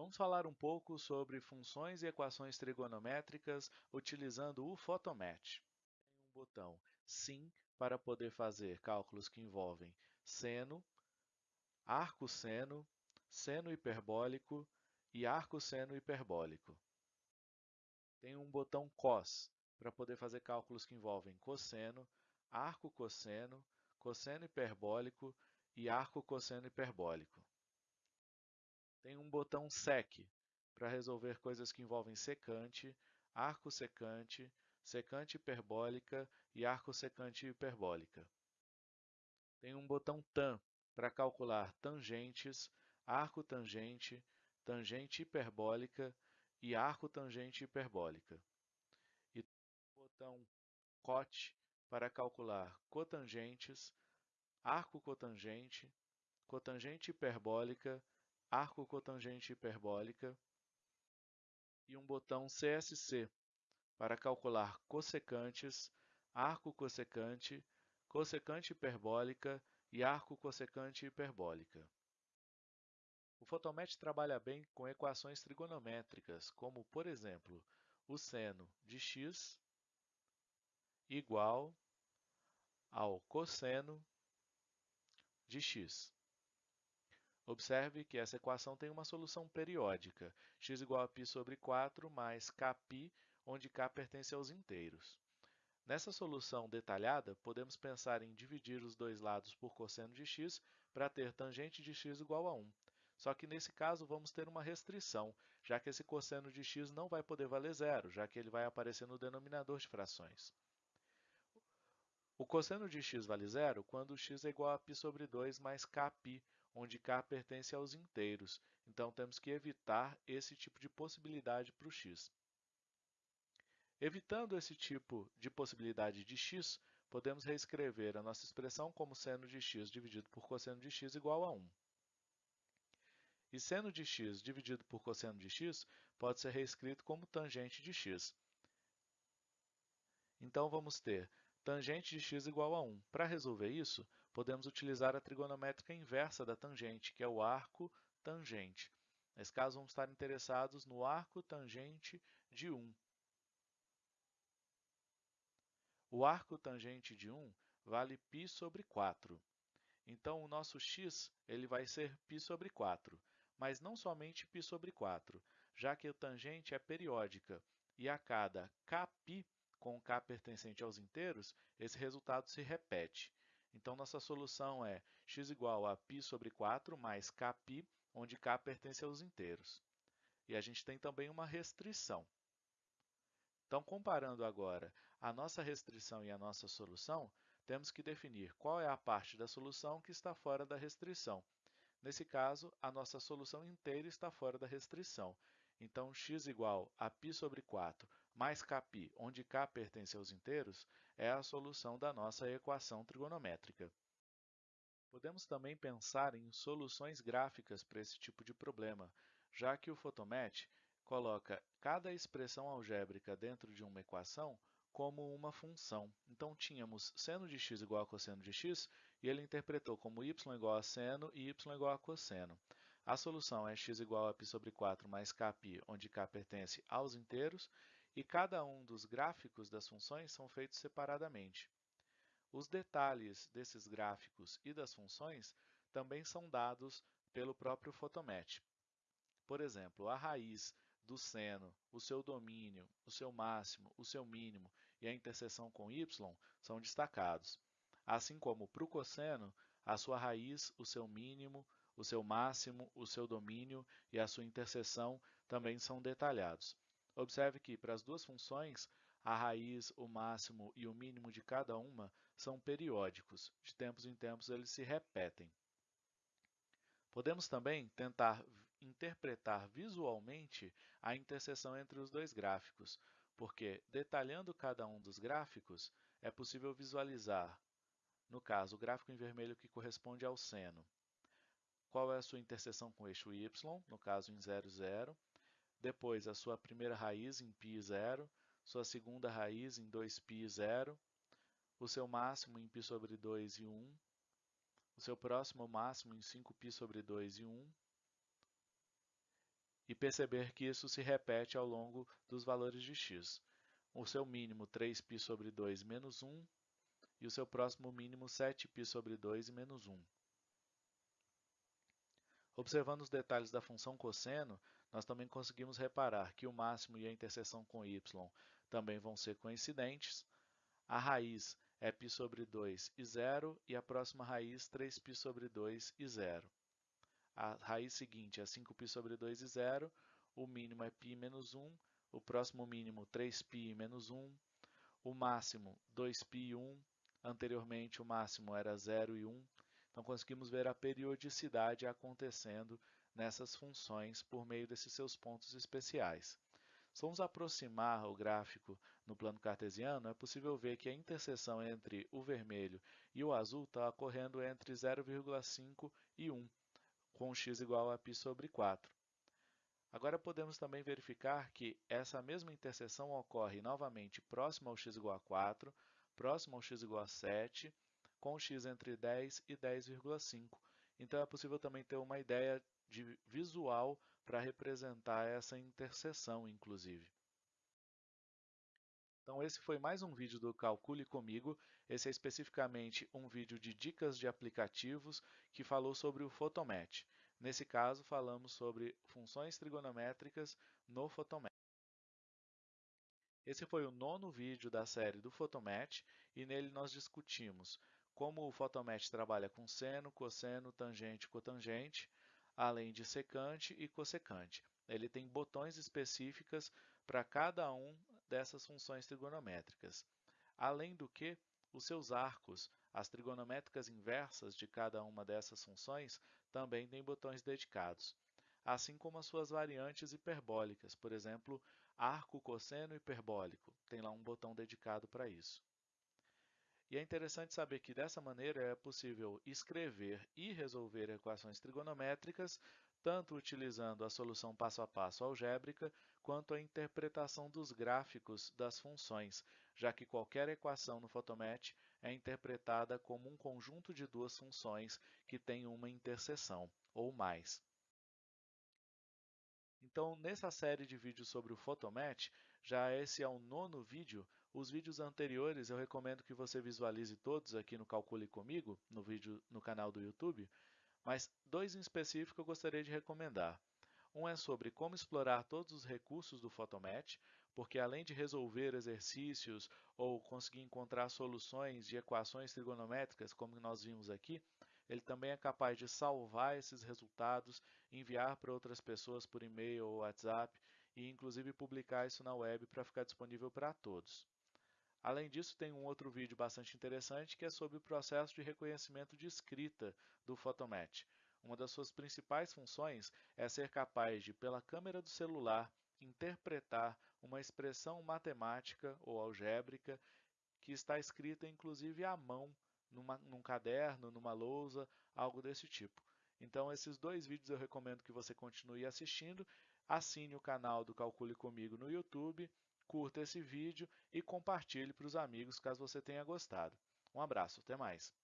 Vamos falar um pouco sobre funções e equações trigonométricas utilizando o Photomatch. Tem um botão Sim para poder fazer cálculos que envolvem seno, arco-seno, seno hiperbólico e arco-seno hiperbólico. Tem um botão Cos para poder fazer cálculos que envolvem cosseno, arco-cosseno, cosseno hiperbólico e arco-cosseno hiperbólico. Tem um botão SEC para resolver coisas que envolvem secante, arco secante, secante hiperbólica e arco secante hiperbólica. Tem um botão TAN para calcular tangentes, arco tangente, tangente hiperbólica e arco tangente hiperbólica. E um botão COT para calcular cotangentes, arco cotangente, cotangente hiperbólica arco cotangente hiperbólica e um botão CSC para calcular cossecantes, arco cossecante, cossecante hiperbólica e arco cossecante hiperbólica. O Photomatch trabalha bem com equações trigonométricas, como, por exemplo, o seno de x igual ao cosseno de x. Observe que essa equação tem uma solução periódica, x igual a π sobre 4 mais kπ, onde k pertence aos inteiros. Nessa solução detalhada, podemos pensar em dividir os dois lados por cosseno de x para ter tangente de x igual a 1. Só que nesse caso vamos ter uma restrição, já que esse cosseno de x não vai poder valer zero, já que ele vai aparecer no denominador de frações. O cosseno de x vale zero quando x é igual a π sobre 2 mais kπ, onde k pertence aos inteiros, então temos que evitar esse tipo de possibilidade para o x. Evitando esse tipo de possibilidade de x, podemos reescrever a nossa expressão como seno de x dividido por cosseno de x igual a 1. E seno de x dividido por cosseno de x pode ser reescrito como tangente de x. Então, vamos ter Tangente de x igual a 1. Para resolver isso, podemos utilizar a trigonométrica inversa da tangente, que é o arco tangente. Nesse caso, vamos estar interessados no arco tangente de 1. O arco tangente de 1 vale π sobre 4. Então, o nosso x ele vai ser π sobre 4, mas não somente π sobre 4, já que a tangente é periódica e a cada kπ com k pertencente aos inteiros, esse resultado se repete. Então, nossa solução é x igual a π sobre 4 mais kπ, onde k pertence aos inteiros. E a gente tem também uma restrição. Então, comparando agora a nossa restrição e a nossa solução, temos que definir qual é a parte da solução que está fora da restrição. Nesse caso, a nossa solução inteira está fora da restrição. Então, x igual a π sobre 4 mais kπ, onde k pertence aos inteiros, é a solução da nossa equação trigonométrica. Podemos também pensar em soluções gráficas para esse tipo de problema, já que o Photomatch coloca cada expressão algébrica dentro de uma equação como uma função. Então, tínhamos seno de x igual a cosseno de x, e ele interpretou como y igual a seno e y igual a cosseno. A solução é x igual a π sobre 4 mais kπ, onde k pertence aos inteiros, e cada um dos gráficos das funções são feitos separadamente. Os detalhes desses gráficos e das funções também são dados pelo próprio Photomatch. Por exemplo, a raiz do seno, o seu domínio, o seu máximo, o seu mínimo e a interseção com y são destacados. Assim como para o cosseno, a sua raiz, o seu mínimo, o seu máximo, o seu domínio e a sua interseção também são detalhados. Observe que, para as duas funções, a raiz, o máximo e o mínimo de cada uma são periódicos. De tempos em tempos, eles se repetem. Podemos também tentar interpretar visualmente a interseção entre os dois gráficos, porque, detalhando cada um dos gráficos, é possível visualizar, no caso, o gráfico em vermelho que corresponde ao seno. Qual é a sua interseção com o eixo y, no caso em 0, 0. Depois, a sua primeira raiz em π, 0. Sua segunda raiz em 2π, 0. O seu máximo em π sobre 2 e 1 o seu próximo máximo em 5π sobre 2 e 1, e perceber que isso se repete ao longo dos valores de x. O seu mínimo 3π sobre 2 menos 1 e o seu próximo mínimo 7π sobre 2 e menos 1. Observando os detalhes da função cosseno, nós também conseguimos reparar que o máximo e a interseção com y também vão ser coincidentes. A raiz é π sobre 2 e 0 e a próxima raiz 3π sobre 2 e 0. A raiz seguinte é 5π sobre 2 e 0, o mínimo é π menos 1, o próximo mínimo 3π menos 1, o máximo 2π e 1, anteriormente o máximo era 0 e 1, então, conseguimos ver a periodicidade acontecendo nessas funções por meio desses seus pontos especiais. Se vamos aproximar o gráfico no plano cartesiano, é possível ver que a interseção entre o vermelho e o azul está ocorrendo entre 0,5 e 1, com x igual a π sobre 4. Agora podemos também verificar que essa mesma interseção ocorre novamente próximo ao x igual a 4, próximo ao x igual a 7 com x entre 10 e 10,5. Então, é possível também ter uma ideia de visual para representar essa interseção, inclusive. Então, esse foi mais um vídeo do Calcule Comigo. Esse é especificamente um vídeo de dicas de aplicativos que falou sobre o Photomatch. Nesse caso, falamos sobre funções trigonométricas no Photomatch. Esse foi o nono vídeo da série do Photomatch e nele nós discutimos como o Photomatch trabalha com seno, cosseno, tangente cotangente, além de secante e cossecante. Ele tem botões específicas para cada um dessas funções trigonométricas. Além do que, os seus arcos, as trigonométricas inversas de cada uma dessas funções, também têm botões dedicados, assim como as suas variantes hiperbólicas, por exemplo, arco cosseno hiperbólico, tem lá um botão dedicado para isso. E é interessante saber que dessa maneira é possível escrever e resolver equações trigonométricas, tanto utilizando a solução passo a passo algébrica, quanto a interpretação dos gráficos das funções, já que qualquer equação no Photomatch é interpretada como um conjunto de duas funções que têm uma interseção, ou mais. Então, nessa série de vídeos sobre o Photomatch, já esse é o nono vídeo. Os vídeos anteriores eu recomendo que você visualize todos aqui no Calcule Comigo, no vídeo no canal do YouTube, mas dois em específico eu gostaria de recomendar. Um é sobre como explorar todos os recursos do Photomatch, porque além de resolver exercícios ou conseguir encontrar soluções de equações trigonométricas, como nós vimos aqui, ele também é capaz de salvar esses resultados, enviar para outras pessoas por e-mail ou WhatsApp e inclusive publicar isso na web para ficar disponível para todos. Além disso, tem um outro vídeo bastante interessante que é sobre o processo de reconhecimento de escrita do Photomatch. Uma das suas principais funções é ser capaz de, pela câmera do celular, interpretar uma expressão matemática ou algébrica que está escrita inclusive à mão numa, num caderno, numa lousa, algo desse tipo. Então, esses dois vídeos eu recomendo que você continue assistindo. Assine o canal do Calcule Comigo no YouTube, curta esse vídeo e compartilhe para os amigos caso você tenha gostado. Um abraço, até mais!